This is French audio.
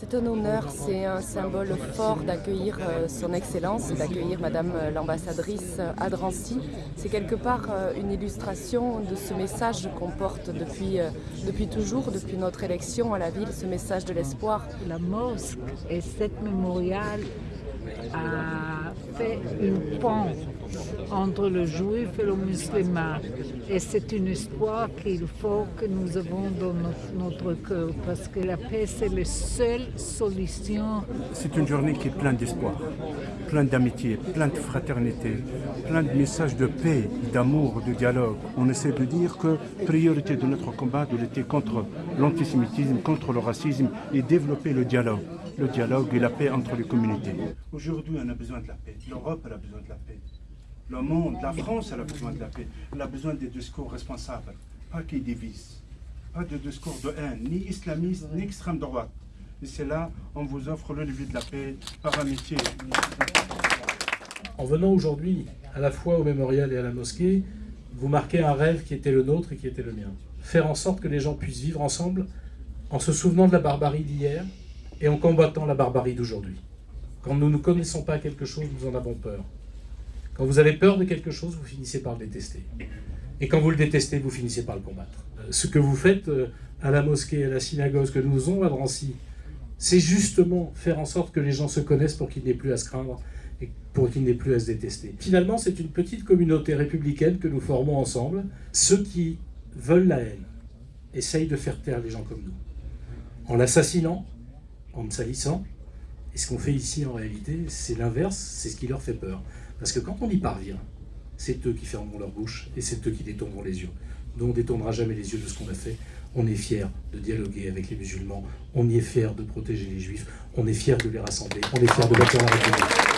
C'est un honneur, c'est un symbole fort d'accueillir euh, son Excellence, d'accueillir Madame euh, l'ambassadrice à Drancy. C'est quelque part euh, une illustration de ce message qu'on porte depuis, depuis toujours, depuis notre élection à la ville, ce message de l'espoir. La mosquée et cette mémorial a fait une pont entre le juif et le musulman. Et c'est une histoire qu'il faut que nous avons dans notre, cœur, parce que la paix, c'est la seule solution. C'est une journée qui est pleine d'espoir, pleine d'amitié, pleine de fraternité, plein de messages de paix, d'amour, de dialogue. On essaie de dire que priorité de notre combat de lutter contre l'antisémitisme, contre le racisme et développer le dialogue le dialogue et la paix entre les communautés. Aujourd'hui, on a besoin de la paix. L'Europe, a besoin de la paix. Le monde, la France, elle a besoin de la paix. Elle a besoin des discours responsables, pas qui divisent. Pas de discours de haine, ni islamiste, ni extrême droite. Et c'est là, on vous offre le levier de la paix par amitié. En venant aujourd'hui, à la fois au mémorial et à la mosquée, vous marquez un rêve qui était le nôtre et qui était le mien. Faire en sorte que les gens puissent vivre ensemble en se souvenant de la barbarie d'hier et en combattant la barbarie d'aujourd'hui. Quand nous ne connaissons pas quelque chose, nous en avons peur. Quand vous avez peur de quelque chose, vous finissez par le détester. Et quand vous le détestez, vous finissez par le combattre. Euh, ce que vous faites euh, à la mosquée, à la synagogue, que nous faisons à Drancy, c'est justement faire en sorte que les gens se connaissent pour qu'il n'ait plus à se craindre et pour qu'il n'ait plus à se détester. Finalement, c'est une petite communauté républicaine que nous formons ensemble. Ceux qui veulent la haine essayent de faire taire les gens comme nous. En l'assassinant, en me salissant. Et ce qu'on fait ici, en réalité, c'est l'inverse, c'est ce qui leur fait peur. Parce que quand on y parvient, c'est eux qui fermeront leur bouche et c'est eux qui détourneront les yeux. Nous, on ne détournera jamais les yeux de ce qu'on a fait. On est fiers de dialoguer avec les musulmans, on y est fiers de protéger les juifs, on est fiers de les rassembler, on est fiers de bâtir la République.